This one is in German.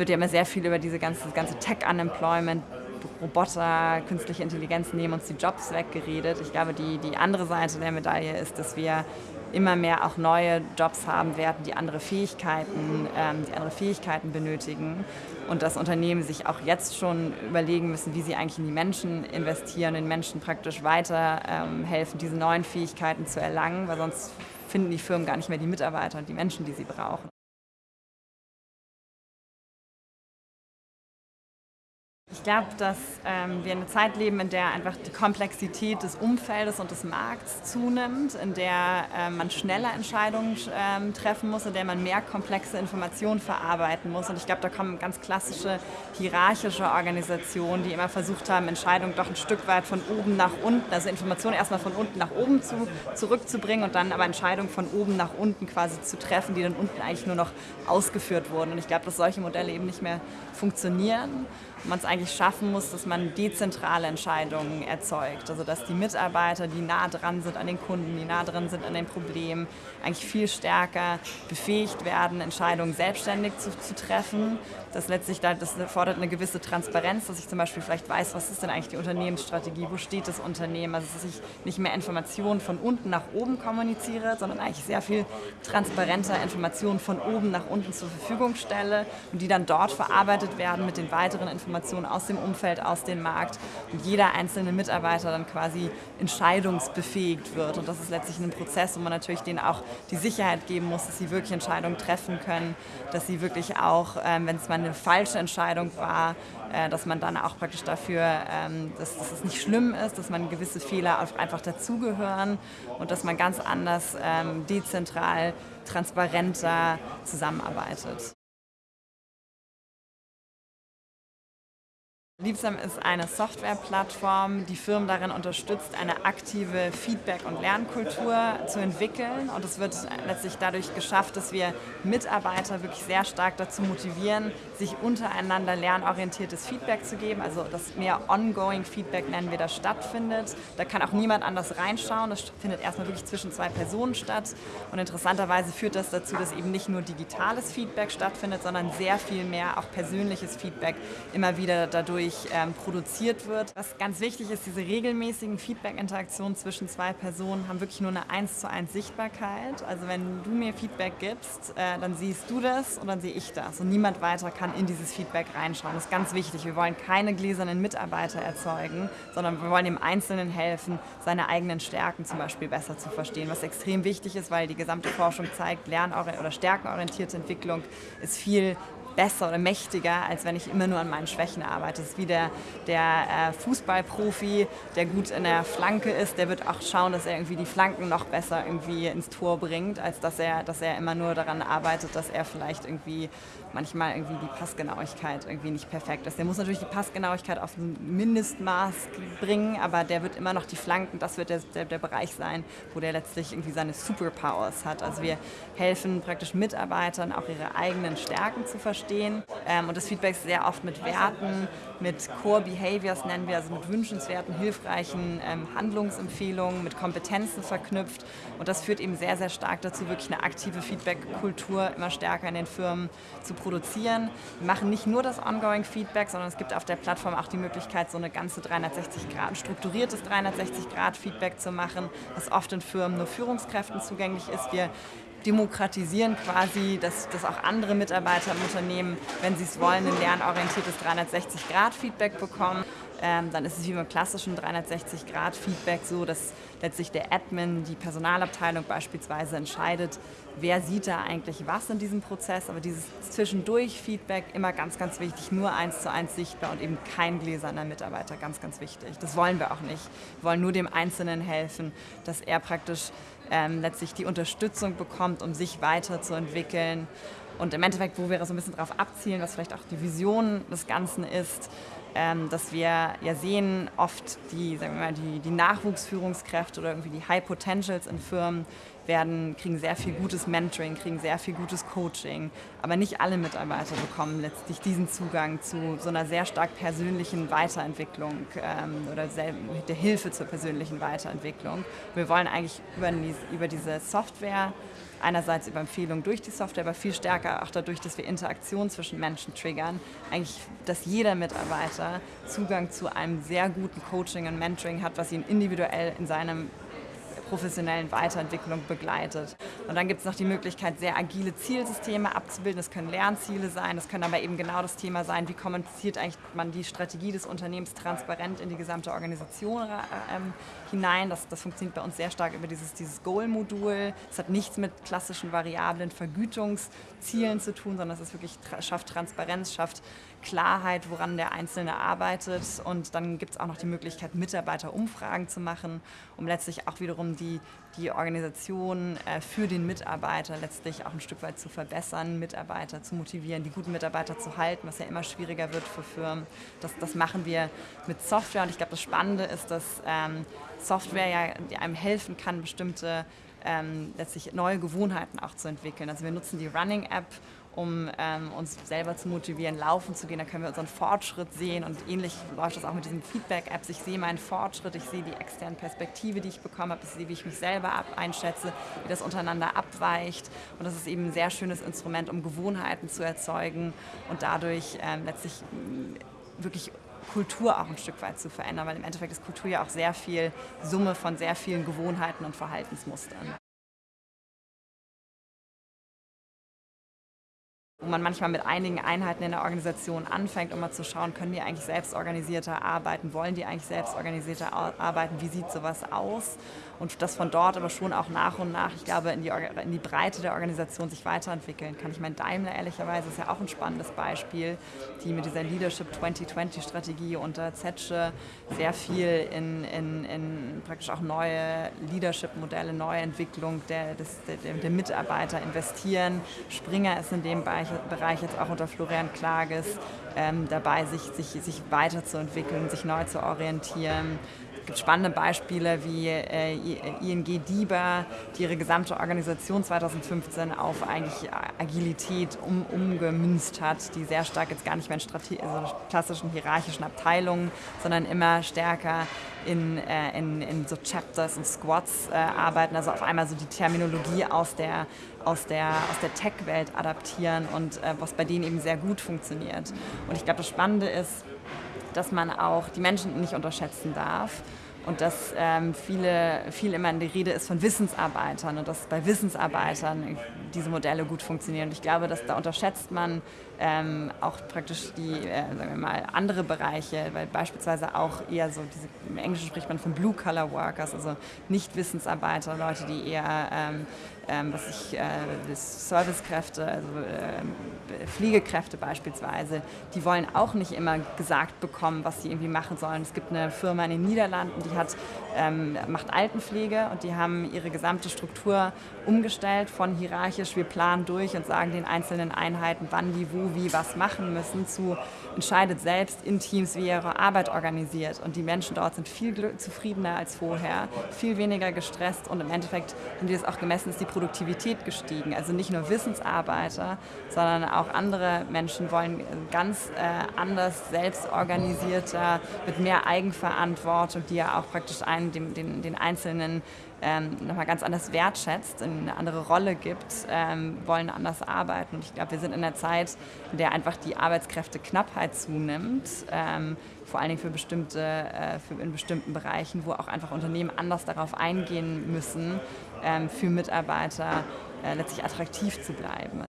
wird ja immer sehr viel über diese ganze, ganze Tech-Unemployment, Roboter, künstliche Intelligenz nehmen uns die Jobs weggeredet. Ich glaube, die, die andere Seite der Medaille ist, dass wir immer mehr auch neue Jobs haben werden, die andere Fähigkeiten, ähm, die andere Fähigkeiten benötigen und dass Unternehmen sich auch jetzt schon überlegen müssen, wie sie eigentlich in die Menschen investieren, den Menschen praktisch weiterhelfen, ähm, diese neuen Fähigkeiten zu erlangen, weil sonst finden die Firmen gar nicht mehr die Mitarbeiter und die Menschen, die sie brauchen. Ich glaube, dass ähm, wir eine Zeit leben, in der einfach die Komplexität des Umfeldes und des Markts zunimmt, in der äh, man schneller Entscheidungen ähm, treffen muss, in der man mehr komplexe Informationen verarbeiten muss. Und ich glaube, da kommen ganz klassische hierarchische Organisationen, die immer versucht haben, Entscheidungen doch ein Stück weit von oben nach unten, also Informationen erstmal von unten nach oben zu, zurückzubringen und dann aber Entscheidungen von oben nach unten quasi zu treffen, die dann unten eigentlich nur noch ausgeführt wurden. Und ich glaube, dass solche Modelle eben nicht mehr funktionieren man es eigentlich schaffen muss, dass man dezentrale Entscheidungen erzeugt. Also dass die Mitarbeiter, die nah dran sind an den Kunden, die nah dran sind an den Problemen, eigentlich viel stärker befähigt werden, Entscheidungen selbstständig zu, zu treffen. Das letztlich das fordert eine gewisse Transparenz, dass ich zum Beispiel vielleicht weiß, was ist denn eigentlich die Unternehmensstrategie, wo steht das Unternehmen, also dass ich nicht mehr Informationen von unten nach oben kommuniziere, sondern eigentlich sehr viel transparenter Informationen von oben nach unten zur Verfügung stelle und die dann dort verarbeitet werden mit den weiteren Informationen Informationen aus dem Umfeld, aus dem Markt und jeder einzelne Mitarbeiter dann quasi entscheidungsbefähigt wird. Und das ist letztlich ein Prozess, wo man natürlich denen auch die Sicherheit geben muss, dass sie wirklich Entscheidungen treffen können, dass sie wirklich auch, ähm, wenn es mal eine falsche Entscheidung war, äh, dass man dann auch praktisch dafür, ähm, dass, dass es nicht schlimm ist, dass man gewisse Fehler einfach dazugehören und dass man ganz anders, ähm, dezentral, transparenter zusammenarbeitet. Liebsam ist eine Softwareplattform, die Firmen darin unterstützt, eine aktive Feedback- und Lernkultur zu entwickeln. Und es wird letztlich dadurch geschafft, dass wir Mitarbeiter wirklich sehr stark dazu motivieren, sich untereinander lernorientiertes Feedback zu geben. Also das mehr ongoing Feedback nennen wir das stattfindet. Da kann auch niemand anders reinschauen. Das findet erstmal wirklich zwischen zwei Personen statt. Und interessanterweise führt das dazu, dass eben nicht nur digitales Feedback stattfindet, sondern sehr viel mehr auch persönliches Feedback immer wieder dadurch ähm, produziert wird. Was ganz wichtig ist, diese regelmäßigen Feedback-Interaktionen zwischen zwei Personen haben wirklich nur eine 1 zu 1 Sichtbarkeit. Also wenn du mir Feedback gibst, äh, dann siehst du das und dann sehe ich das. Und niemand weiter kann in dieses Feedback reinschauen. Das ist ganz wichtig. Wir wollen keine gläsernen Mitarbeiter erzeugen, sondern wir wollen dem Einzelnen helfen, seine eigenen Stärken zum Beispiel besser zu verstehen. Was extrem wichtig ist, weil die gesamte Forschung zeigt, lern- oder stärkenorientierte Entwicklung ist viel besser oder mächtiger, als wenn ich immer nur an meinen Schwächen arbeite. Das ist wie der, der äh, Fußballprofi, der gut in der Flanke ist, der wird auch schauen, dass er irgendwie die Flanken noch besser irgendwie ins Tor bringt, als dass er, dass er immer nur daran arbeitet, dass er vielleicht irgendwie manchmal irgendwie die Passgenauigkeit irgendwie nicht perfekt ist. Der muss natürlich die Passgenauigkeit auf ein Mindestmaß bringen, aber der wird immer noch die Flanken, das wird der, der, der Bereich sein, wo der letztlich irgendwie seine Superpowers hat. Also wir helfen praktisch Mitarbeitern auch ihre eigenen Stärken zu verstehen ähm, und das Feedback ist sehr oft mit Werten, mit Core Behaviors nennen wir, also mit wünschenswerten, hilfreichen ähm, Handlungsempfehlungen, mit Kompetenzen verknüpft und das führt eben sehr, sehr stark dazu, wirklich eine aktive Feedback-Kultur immer stärker in den Firmen zu produzieren. Wir machen nicht nur das Ongoing Feedback, sondern es gibt auf der Plattform auch die Möglichkeit, so eine ganze 360 Grad, strukturiertes 360 Grad Feedback zu machen, was oft in Firmen nur Führungskräften zugänglich ist. Wir demokratisieren quasi, dass, dass auch andere Mitarbeiter im Unternehmen, wenn sie es wollen, ein lernorientiertes 360-Grad-Feedback bekommen. Ähm, dann ist es wie beim klassischen 360-Grad-Feedback so, dass letztlich der Admin, die Personalabteilung beispielsweise entscheidet, wer sieht da eigentlich was in diesem Prozess. Aber dieses Zwischendurch-Feedback immer ganz, ganz wichtig, nur eins zu eins sichtbar und eben kein gläserner Mitarbeiter, ganz, ganz wichtig. Das wollen wir auch nicht. Wir wollen nur dem Einzelnen helfen, dass er praktisch ähm, letztlich die Unterstützung bekommt, um sich weiterzuentwickeln. Und im Endeffekt, wo wir so ein bisschen darauf abzielen, was vielleicht auch die Vision des Ganzen ist, ähm, dass wir ja sehen, oft die, sagen wir mal, die, die Nachwuchsführungskräfte oder irgendwie die High Potentials in Firmen werden, kriegen sehr viel gutes Mentoring, kriegen sehr viel gutes Coaching. Aber nicht alle Mitarbeiter bekommen letztlich diesen Zugang zu so einer sehr stark persönlichen Weiterentwicklung ähm, oder der Hilfe zur persönlichen Weiterentwicklung. Wir wollen eigentlich über, über diese Software einerseits über Empfehlungen durch die Software, aber viel stärker auch dadurch, dass wir Interaktion zwischen Menschen triggern, eigentlich, dass jeder Mitarbeiter Zugang zu einem sehr guten Coaching und Mentoring hat, was ihn individuell in seinem professionellen Weiterentwicklung begleitet. Und dann gibt es noch die Möglichkeit, sehr agile Zielsysteme abzubilden. Das können Lernziele sein, das können aber eben genau das Thema sein, wie kommuniziert eigentlich man die Strategie des Unternehmens transparent in die gesamte Organisation äh, ähm, hinein. Das, das funktioniert bei uns sehr stark über dieses, dieses Goal-Modul. Es hat nichts mit klassischen variablen Vergütungszielen zu tun, sondern es ist wirklich, schafft Transparenz, schafft Klarheit, woran der Einzelne arbeitet. Und dann gibt es auch noch die Möglichkeit, Mitarbeiterumfragen zu machen, um letztlich auch wiederum die, die Organisation äh, für den Mitarbeiter letztlich auch ein Stück weit zu verbessern, Mitarbeiter zu motivieren, die guten Mitarbeiter zu halten, was ja immer schwieriger wird für Firmen. Das, das machen wir mit Software und ich glaube, das Spannende ist, dass ähm, Software ja einem helfen kann, bestimmte ähm, letztlich neue Gewohnheiten auch zu entwickeln. Also wir nutzen die Running App um ähm, uns selber zu motivieren, laufen zu gehen. Da können wir unseren Fortschritt sehen und ähnlich läuft das auch mit diesen Feedback-Apps. Ich sehe meinen Fortschritt, ich sehe die externe Perspektive, die ich bekomme habe, ich sehe, wie ich mich selber einschätze, wie das untereinander abweicht. Und das ist eben ein sehr schönes Instrument, um Gewohnheiten zu erzeugen und dadurch ähm, letztlich mm, wirklich Kultur auch ein Stück weit zu verändern, weil im Endeffekt ist Kultur ja auch sehr viel Summe von sehr vielen Gewohnheiten und Verhaltensmustern. Wo man manchmal mit einigen Einheiten in der Organisation anfängt, um mal zu schauen, können die eigentlich selbstorganisierter arbeiten, wollen die eigentlich selbstorganisierter arbeiten, wie sieht sowas aus und das von dort aber schon auch nach und nach, ich glaube, in die, in die Breite der Organisation sich weiterentwickeln kann. Ich meine, Daimler ehrlicherweise ist ja auch ein spannendes Beispiel, die mit dieser Leadership 2020-Strategie unter Zetsche sehr viel in, in, in praktisch auch neue Leadership-Modelle, neue Entwicklung der, des, der, der Mitarbeiter investieren. Springer ist in dem Bereich Bereich jetzt auch unter Florian Klages ähm, dabei, sich, sich, sich weiterzuentwickeln, sich neu zu orientieren. Es gibt spannende Beispiele wie äh, ING DIBA, die ihre gesamte Organisation 2015 auf eigentlich Agilität um, umgemünzt hat, die sehr stark jetzt gar nicht mehr in Strate also klassischen hierarchischen Abteilungen, sondern immer stärker in, äh, in, in so Chapters und Squads äh, arbeiten, also auf einmal so die Terminologie aus der, aus der, aus der Tech-Welt adaptieren und äh, was bei denen eben sehr gut funktioniert. Und ich glaube, das Spannende ist, dass man auch die Menschen nicht unterschätzen darf und dass ähm, viele, viel immer in der Rede ist von Wissensarbeitern und dass bei Wissensarbeitern diese Modelle gut funktionieren. Und ich glaube, dass da unterschätzt man ähm, auch praktisch die, äh, sagen wir mal, andere Bereiche, weil beispielsweise auch eher so, diese, im Englischen spricht man von Blue-Color Workers, also nicht Wissensarbeiter, Leute, die eher ähm, ähm, was ich, äh, Servicekräfte, also äh, Pflegekräfte beispielsweise, die wollen auch nicht immer gesagt bekommen, was sie irgendwie machen sollen. Es gibt eine Firma in den Niederlanden, die hat, ähm, macht Altenpflege und die haben ihre gesamte Struktur umgestellt von hierarchisch, wir planen durch und sagen den einzelnen Einheiten, wann die wo wie was machen müssen, zu entscheidet selbst in Teams, wie ihre Arbeit organisiert. Und die Menschen dort sind viel zufriedener als vorher, viel weniger gestresst und im Endeffekt, haben die das auch gemessen, ist die Produktivität gestiegen. Also nicht nur Wissensarbeiter, sondern auch andere Menschen wollen ganz äh, anders, selbstorganisierter, mit mehr Eigenverantwortung, die ja auch praktisch einen, den, den, den Einzelnen ähm, nochmal ganz anders wertschätzt, eine andere Rolle gibt, ähm, wollen anders arbeiten. Und ich glaube, wir sind in einer Zeit, in der einfach die Arbeitskräfteknappheit zunimmt, ähm, vor allen Dingen für bestimmte, äh, für in bestimmten Bereichen, wo auch einfach Unternehmen anders darauf eingehen müssen, ähm, für Mitarbeiter äh, letztlich attraktiv zu bleiben.